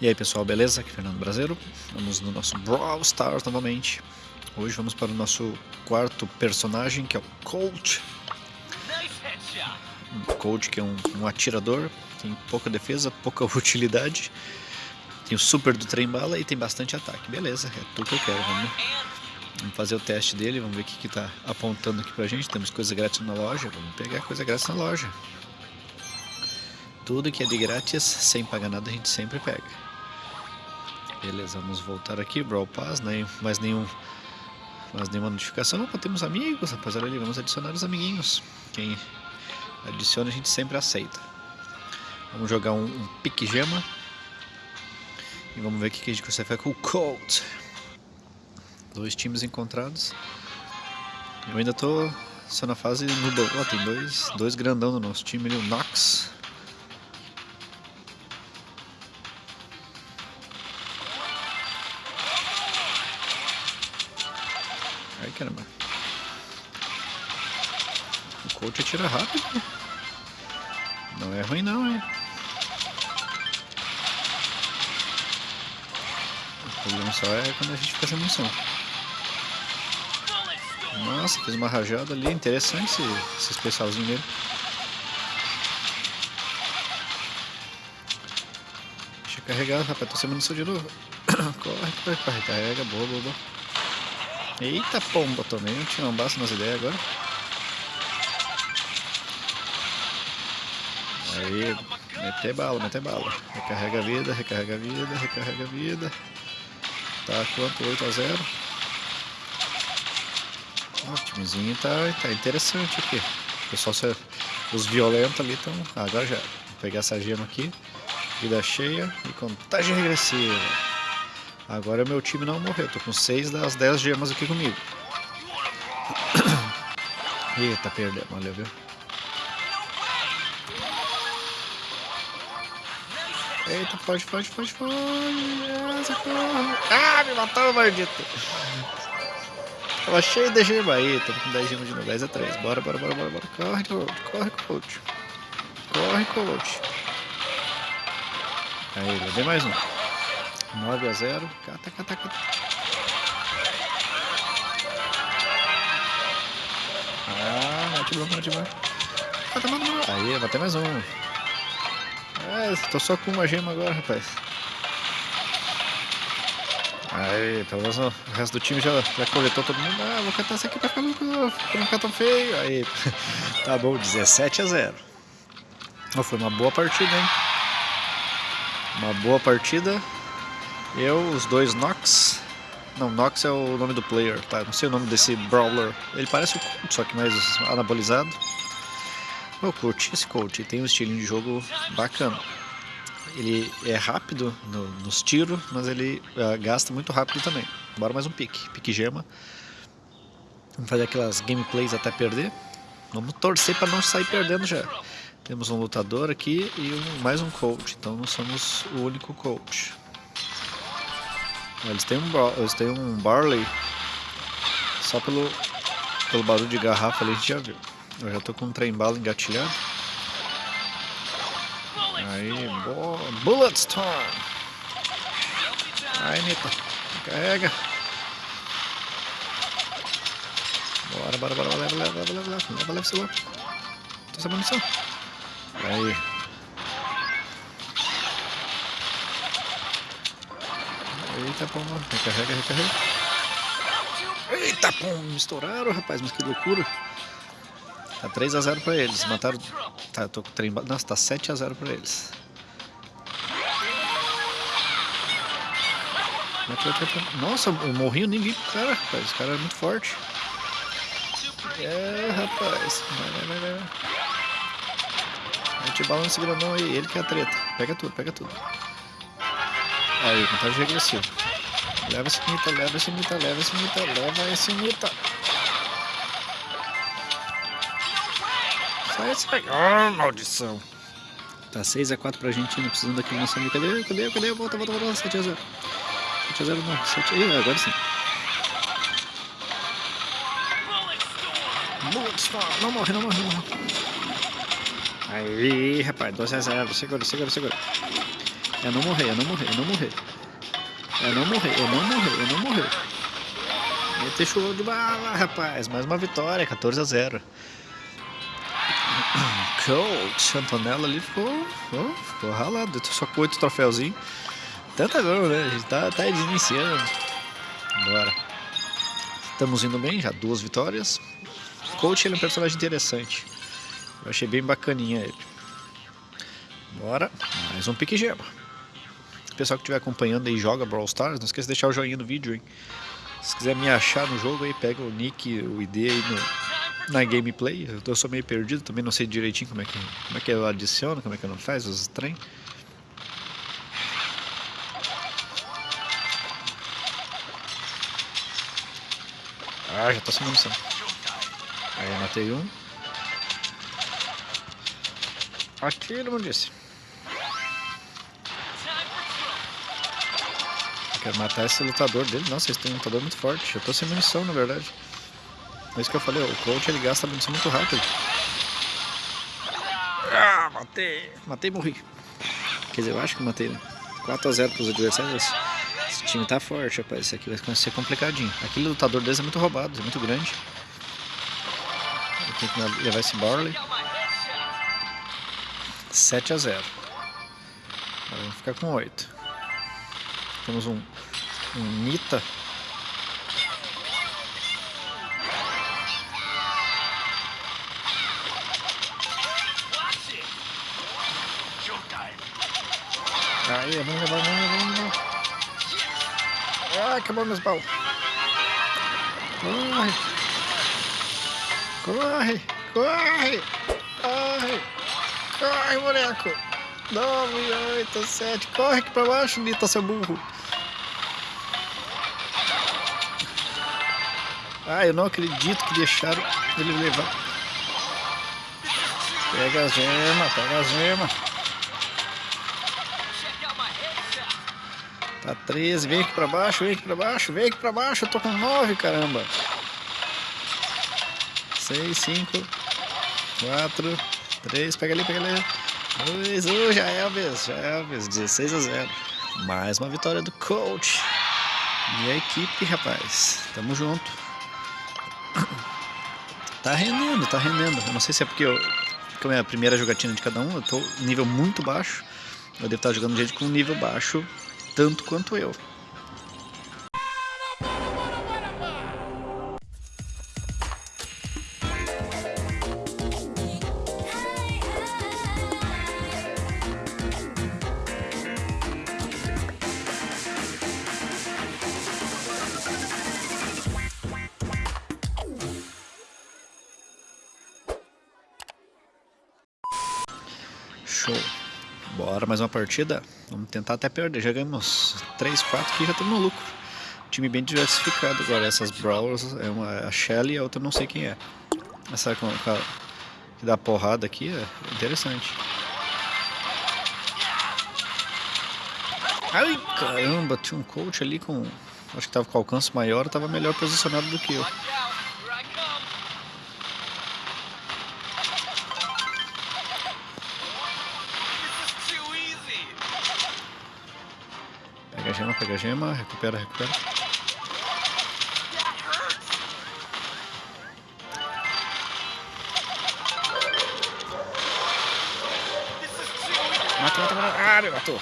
E aí pessoal, beleza? Aqui é Fernando Brasileiro. Vamos no nosso Brawl Stars novamente. Hoje vamos para o nosso quarto personagem, que é o Colt. Um Colt que é um, um atirador, tem pouca defesa, pouca utilidade. Tem o super do trem bala e tem bastante ataque. Beleza, é tudo que eu quero. Vamos, vamos fazer o teste dele, vamos ver o que está apontando aqui pra gente. Temos coisa grátis na loja, vamos pegar coisa grátis na loja. Tudo que é de grátis, sem pagar nada, a gente sempre pega. Beleza, vamos voltar aqui, Brawl Pass, né? mais nenhum mais nenhuma notificação. Opa, temos amigos, rapaz, olha ali, vamos adicionar os amiguinhos. Quem adiciona a gente sempre aceita. Vamos jogar um, um pique gema. E vamos ver o que a gente consegue fazer com o Colt. Dois times encontrados. Eu ainda tô só na fase no... Ó, tem dois, dois grandão no nosso time ali, o Nox Ai caramba. O coach atira rápido. Não é ruim não, hein? O problema só é quando a gente fica sem munição. Nossa, fez uma rajada ali. Interessante esse, esse especialzinho dele. Deixa eu carregar, rapaz. Tô sem munição de novo. corre, corre, corre. Carrega. Boa, boa, boa. Eita pomba, tomei um tirambaço nas ideias agora. Aí, meter bala, meter bala. Recarrega a vida, recarrega a vida, recarrega a vida. Tá quanto? 8 a 0. o timezinho tá, tá interessante aqui. O pessoal, os violentos ali estão. Ah, agora já. Vou pegar essa gema aqui. Vida cheia e contagem regressiva. Agora meu time não morreu, tô com 6 das 10 gemas aqui comigo. Eita, perdeu, valeu, viu? Eita, foge, foge, foge, foge. Ah, me matou, maldito. Tava cheio de gema aí, tamo com 10 gemas de novo. 10 a 3. Bora, bora, bora, bora, bora. Corre, coach. Corre, coach. Corre, coach. Aí, levei mais um. 9 a 0. Cata, cata, cata. Ah, mate bom, mate bom. Cata, mano, mano. Aí, vou ter mais um. É, tô só com uma gema agora, rapaz. Aí, pelo menos o resto do time já, já coletou todo mundo. Ah, vou cantar isso aqui pra ficar louco, pra não ficar tão feio. Aí, tá bom, 17 a 0. Oh, foi uma boa partida, hein? Uma boa partida. Eu, os dois Nox. Não, Nox é o nome do player, tá? Não sei o nome desse Brawler. Ele parece o Colt, só que mais anabolizado. O Colt, esse Colt tem um estilinho de jogo bacana. Ele é rápido no, nos tiros, mas ele uh, gasta muito rápido também. Bora mais um pique, pique gema. Vamos fazer aquelas gameplays até perder. Vamos torcer para não sair perdendo já. Temos um lutador aqui e um, mais um coach, então não somos o único coach. Eles têm um, eles têm um Barley. Só pelo, pelo barulho de garrafa ali a gente já viu. Eu já tô com um trem bala engatilhado. Aí, boa. Bullet Storm. Aí, Nita. Carrega. Bora, bora, bora. Leva, leva, leva, leva. Leva, leva, leva. Tô sem munição. Aí. Eita, pomba. Recarrega, recarrega. Eita, pomba. Me estouraram, rapaz. Mas que loucura. Tá 3x0 pra eles. Mataram... Tá, tô com trem... Nossa, tá 7x0 pra eles. Nossa, eu morri, eu nem vi pro cara, rapaz. O cara é muito forte. É, rapaz. Vai, vai, vai, vai. A gente balança grandão aí. Ele que é a treta. Pega tudo, pega tudo. Aí, contagem regressiva. Leva esse mita, leva esse mita, leva esse mita, leva esse mita. Sai, sai. Oh, maldição. Tá 6x4 pra Argentina, precisando daquele noção de cadê? Cadê? Cadê? Volta, volta, volta. 7x0. 7x0 não. 7 Ih, agora sim. Não morre, não morre, não morre. Aí, rapaz, 12x0. Segura, segura, segura. É não morrer, é não morrer, é não morrer. É não morrer, é não morrer, é não morrer. Meter show de bala, rapaz. Mais uma vitória, 14 a 0. Coach, Antonella ali ficou, ficou ralado. Só com 8 troféuzinhos. Tanta não, né? A gente tá, tá iniciando. Bora. Estamos indo bem, já duas vitórias. Coach ele é um personagem interessante. Eu achei bem bacaninha ele. Bora, mais um pique gema. Pessoal que estiver acompanhando aí joga Brawl Stars, não esqueça de deixar o joinha no vídeo, hein? Se quiser me achar no jogo aí, pega o nick, o ID aí no, na gameplay. Eu, tô, sou meio perdido, também não sei direitinho como é que, como é que eu adiciono, como é que eu não faz os trem. Ah, já tô sem munição. Aí eu matei um. Atira, como disse. Quero matar esse lutador dele. Nossa, esse tem um lutador muito forte. Eu tô sem munição, na verdade. É isso que eu falei, o coach ele gasta munição muito rápido. Ah, matei. Matei e morri. Quer dizer, eu acho que matei, né? 4x0 pros adversários. Esse time tá forte, rapaz. Isso aqui vai ser complicadinho. Aquele lutador deles é muito roubado, é muito grande. Eu tenho que levar esse Barley. 7 a 0. Agora vamos ficar com 8. Temos um, um Nita. Aí, vamos levar, vamos levar. Ah, acabou meus baús. Corre. Corre, corre. Corre. Corre, moleque. 9, 8, 7. Corre aqui pra baixo, Nita, seu burro. Ah, eu não acredito que deixaram ele levar. Pega a gema, pega a gema. Tá 13, vem aqui pra baixo, vem aqui pra baixo, vem aqui pra baixo. Eu tô com 9, caramba. 6, 5, 4, 3, pega ali, pega ali. 2, 1, já é a vez, já é a vez. 16 a 0. Mais uma vitória do coach. E a equipe, rapaz. Tamo junto. Tá rendendo, tá rendendo. Eu não sei se é porque eu, como é a primeira jogatina de cada um, eu tô nível muito baixo. Eu devo estar jogando gente com nível baixo, tanto quanto eu. Show. Bora mais uma partida. Vamos tentar até perder. Já ganhamos 3, 4 aqui já estamos no lucro. Time bem diversificado agora. Essas Brawlers, é uma, a Shelly e a outra não sei quem é. Essa com, com a, que dá porrada aqui é interessante. Ai caramba, tinha um coach ali com. Acho que tava com alcance maior, tava melhor posicionado do que eu. Pega a gema, recupera, recupera. Mata, mata, mata. Ah, matou.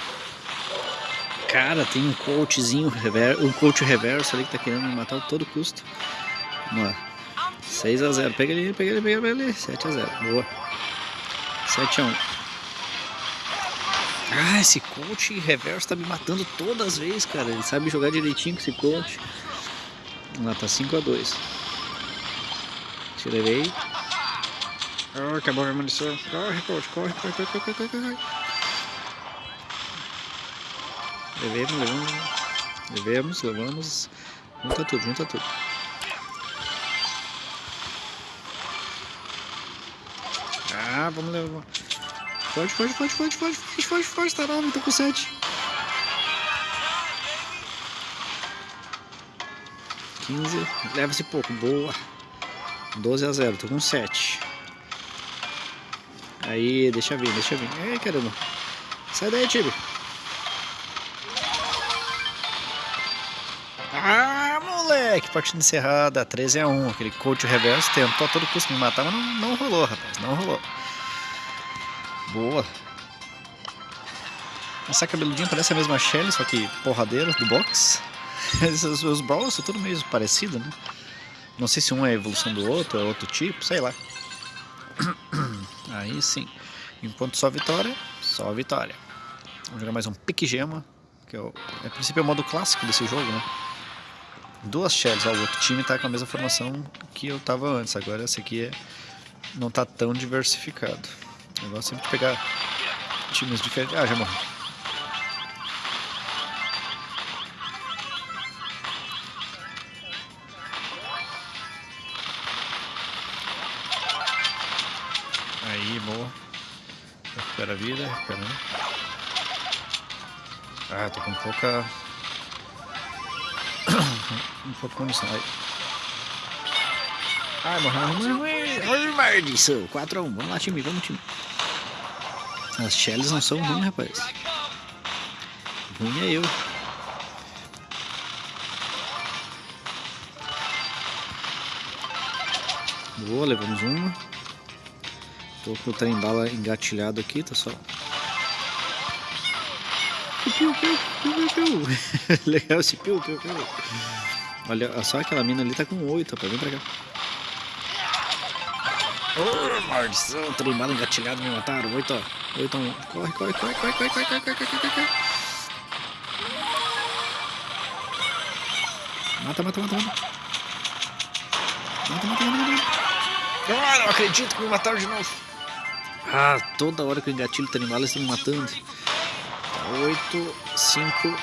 Cara, tem um coachzinho, um coach reverso ali que tá querendo me matar a todo custo. Vamos lá. 6 a 0 Pega ele, pega ele, pega ele. 7 a 0 Boa. 7 a 1 ah, esse coach reverso tá me matando todas as vezes, cara. Ele sabe jogar direitinho com esse coach. Lá tá 5x2. Te levei. Oh, acabou a munição. Corre, coach, corre, corre, corre, corre, corre, corre. Levemos, levamos. Levemos, levamos. Junta tudo, junta tudo. Ah, vamos levar. Foge, foge, foge, foge, foge, foge, foge, foge, tarado, tá tô com sete. Quinze, leva-se pouco, boa. Doze a zero, tô com sete. Aí, deixa vir, deixa vir. Ei, caramba. Sai daí, Tibi. Ah, moleque, partida encerrada, 13 a 1. Aquele coach reverso tentou a todo custo me matar, mas não, não rolou, rapaz, não rolou. Boa. Essa cabeludinha parece a mesma Shelly, só que porradeira do box. os, os Brawls são tudo meio parecido, né? Não sei se um é evolução do outro, é outro tipo, sei lá. Aí sim. Enquanto só vitória, só vitória. Vamos jogar mais um pique gema, que é, o, é a princípio é o modo clássico desse jogo, né? Duas shells, ó, o outro time tá com a mesma formação que eu tava antes, agora esse aqui é, não tá tão diversificado. O negócio é sempre pegar times diferentes. Ah, já morri. Aí, boa. Recupera a vida, recupera. Ah, tô com pouca. um pouco munição. Aí. Ai, morreu, morreu, morreu. Maldição. 4x1. Vamos lá, time, vamos, time. As shells não são ruins, rapaz. Ruim é eu. Boa, levamos uma. Tô com o trem bala engatilhado aqui, tá só. Legal esse piu, piu, piu. Olha só aquela mina ali tá com 8, rapaz. Vem pra cá. Oh, maldição, trem bala engatilhado, me mataram. 8, ó. 8 a 1. Corre, corre, corre, corre, corre, corre, corre, corre, corre, corre, corre. Mata, mata, mata, mata. Mata, mata, mata, mata. Ah, não acredito que me mataram de novo. Ah, toda hora que eu engatilho o animal, eles estão me matando. Tá 8, 5,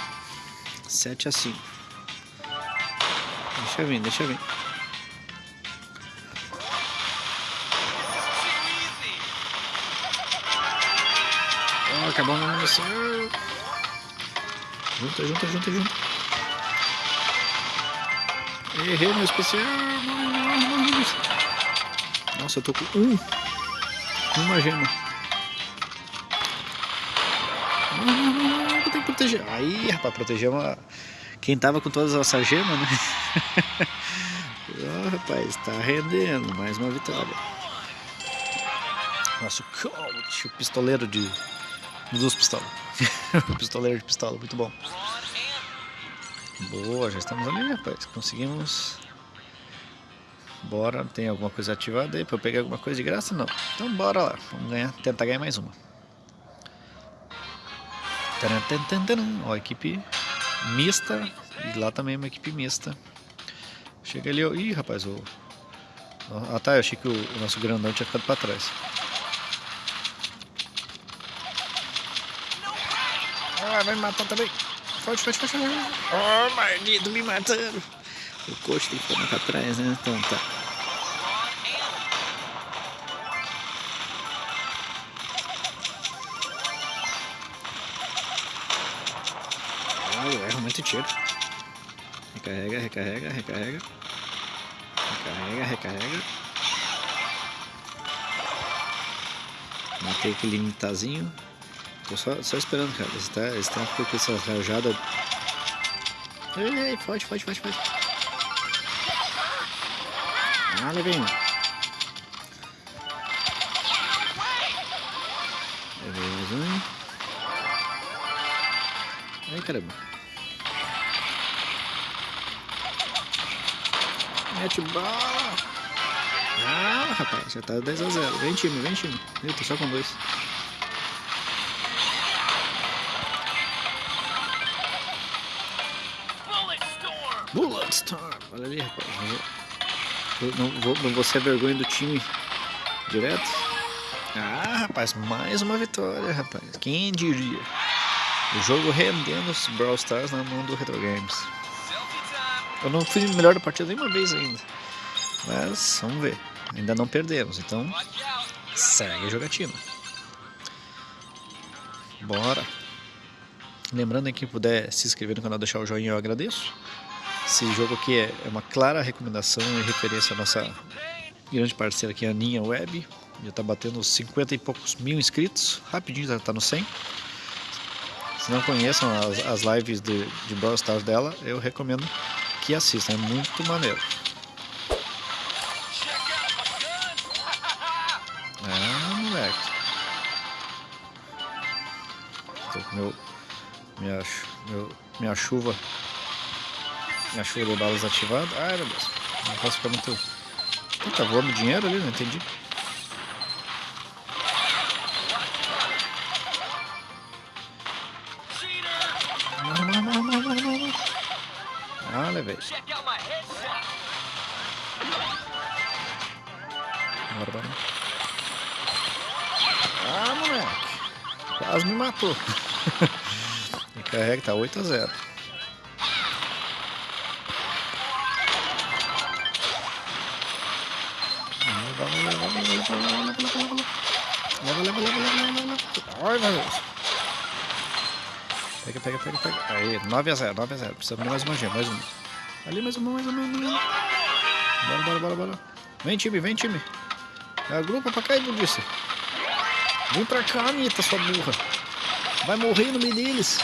7 a 5. Deixa vir, deixa vir. Acabou a munição. Junta, junta, junta, junta. Errei meu especial. Nossa, eu tô com um. Uma gema. Tem que proteger. Aí, rapaz, proteger uma... quem tava com todas essas gemas, né? oh, rapaz, tá rendendo. Mais uma vitória. Nosso coach, o pistoleiro de. Dos pistolas. pistoleiro de pistola, muito bom. Boa, já estamos ali, rapaz. Conseguimos Bora, tem alguma coisa ativada aí pra eu pegar alguma coisa de graça? Não. Então bora lá, vamos ganhar, tentar ganhar mais uma. Ó, equipe mista, e lá também é uma equipe mista. Chega ali, ó. Ih, rapaz, o... Ah tá, eu achei que o, o nosso grandão tinha ficado pra trás. Ah, vai me matar também. Forte, forte, forte. Oh, maldito, me matando. O coxo tem que ficar pra trás, né? Então tá. Ah, eu erro muito tiro. Recarrega, recarrega, recarrega. Recarrega, recarrega. Matei aquele limitazinho. Tô só, só esperando, cara. Esse, tá, esse tá com essa rajada. Ei, foge, foge, foge, foge. Ah, um. Levei mais um. Ai, caramba. Mete bala. Ah, rapaz, já tá 10 a 0. Vem time, vem time. Eu tô só com dois. Ali, rapaz. Não vou, não vou ser vergonha do time direto. Ah, rapaz, mais uma vitória, rapaz. Quem diria? O jogo rendendo os Brawl Stars na mão do Retro Games. Eu não fui melhor da partida nenhuma vez ainda. Mas vamos ver. Ainda não perdemos, então segue a jogatina. Bora. Lembrando que puder se inscrever no canal, deixar o joinha, eu agradeço. Esse jogo aqui é, é uma clara recomendação e referência à nossa grande parceira aqui, a Aninha Web. Já está batendo 50 e poucos mil inscritos, rapidinho está no 100. Se não conheçam as, as lives de, de Brawl Stars dela, eu recomendo que assistam, é muito maneiro. Ah, moleque. Tô com meu, minha, meu, minha chuva, minha chuva de balas ativada. Ai, meu Deus, não posso ficar muito... Tá voando dinheiro ali, não entendi. Ah, levei. Bora, bora. Ah, moleque. Quase me matou. e carrega, tá 8 a 0. Leva, leva, leva, leva. Ai, meu Deus. Pega, pega, pega, pega. Aí, 9 a 0, 9 a 0. Precisamos de mais uma gema, mais uma. Ali, mais uma, mais uma, mais uma. Bora, bora, bora, bora. Vem, time, vem, time. Agrupa pra cá, Ibudice. Vem pra cá, Anitta, sua burra. Vai morrer no meio deles.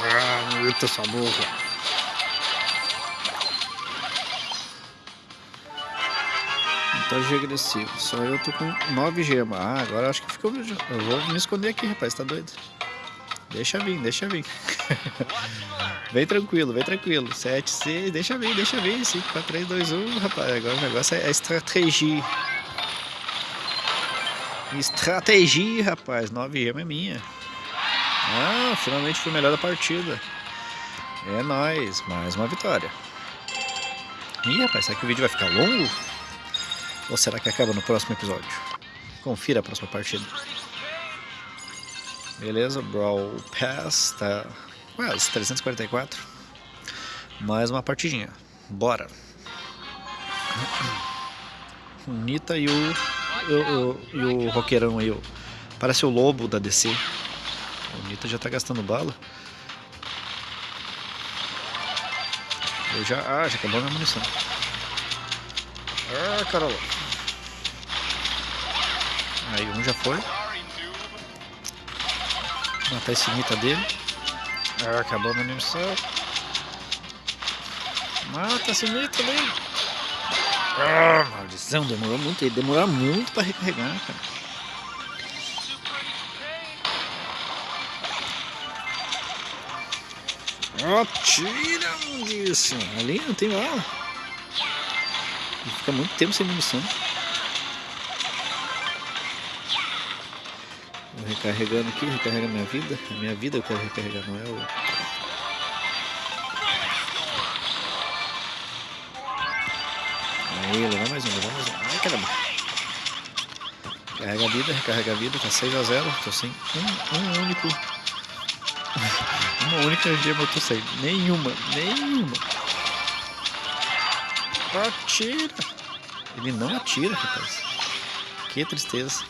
Ah, Anitta, sua burra. Montagem agressivo. Só eu tô com 9 gemas. Ah, agora acho que ficou. Eu vou me esconder aqui, rapaz. Tá doido? Deixa vir, deixa vir. vem tranquilo, vem tranquilo. 7, 6, deixa vir, deixa vir. 5, 4, 3, 2, 1, rapaz. Agora o negócio é a estratégia. Estratégia, rapaz. 9 gema é minha. Ah, finalmente fui o melhor da partida. É nóis, mais uma vitória. Ih, rapaz, será que o vídeo vai ficar longo? Ou será que acaba no próximo episódio? Confira a próxima partida. Beleza, Brawl Pass tá quase 344. Mais uma partidinha. Bora. O Nita e o, o, o, e o roqueirão aí. Parece o lobo da DC. O Nita já tá gastando bala. Eu já. Ah, já acabou minha munição. Ah, caramba. Aí um já foi. Matar esse mita dele. Ah, acabou a munição. Mata esse mita dele. Ah, maldição, demorou muito. Ele demorar muito pra recarregar, cara. Atira, oh, disso. Ali não tem bala. Fica muito tempo sem munição. Vou recarregando aqui, recarrega minha vida. A minha vida eu quero recarregar, não é o... Aí, levar mais um, levar mais um. Ai, caramba. Carrega a vida, recarrega a vida, tá 6 a 0 Tô sem um, um único... Uma única gema eu tô sem. Nenhuma, nenhuma. Atira. Ele não atira, rapaz. Que tristeza.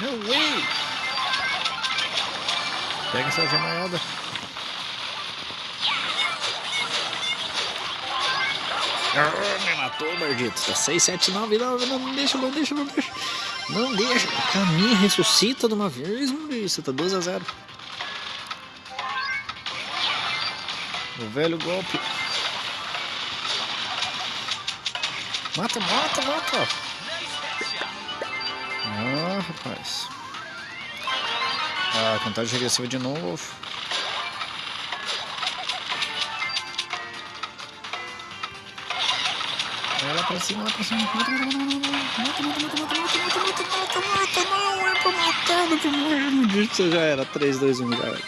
No way! Pega essa gemaiada. Ah, me matou, Bardito. Tá 6, 7, 9, 9. Não, não deixa, não deixa, não deixa. Não deixa. Caminha, ressuscita de uma vez, Maurício. Tá 2 a 0. O velho golpe. Mata, mata, mata. Ah, rapaz. Ah, contagem regressiva de novo. Vai lá pra cima, lá pra cima. Mata, mata, mata, mata, mata, mata, mata, mata, mata, mata, mata, não é pra matar, não pra morrer. já era, 3, 2, 1, já era.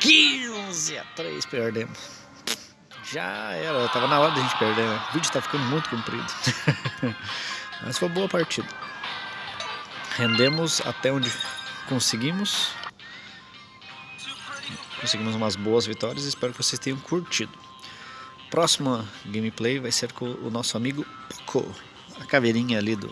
15 a 3, perdemos. Já era, tava na hora da gente perder, né? O vídeo tá ficando muito comprido. Mas foi boa partida. Rendemos até onde conseguimos. Conseguimos umas boas vitórias espero que vocês tenham curtido. Próxima gameplay vai ser com o nosso amigo Poco, a caveirinha ali do,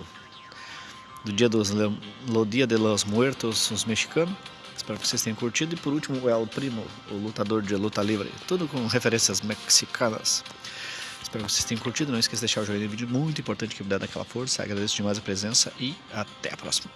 do dia dos lo Dia de los Muertos, os mexicanos. Espero que vocês tenham curtido. E por último, o El Primo, o lutador de luta livre. Tudo com referências mexicanas. Espero que vocês tenham curtido. Não esqueça de deixar o joinha no vídeo, muito importante que me dá daquela força. Agradeço demais a presença e até a próxima.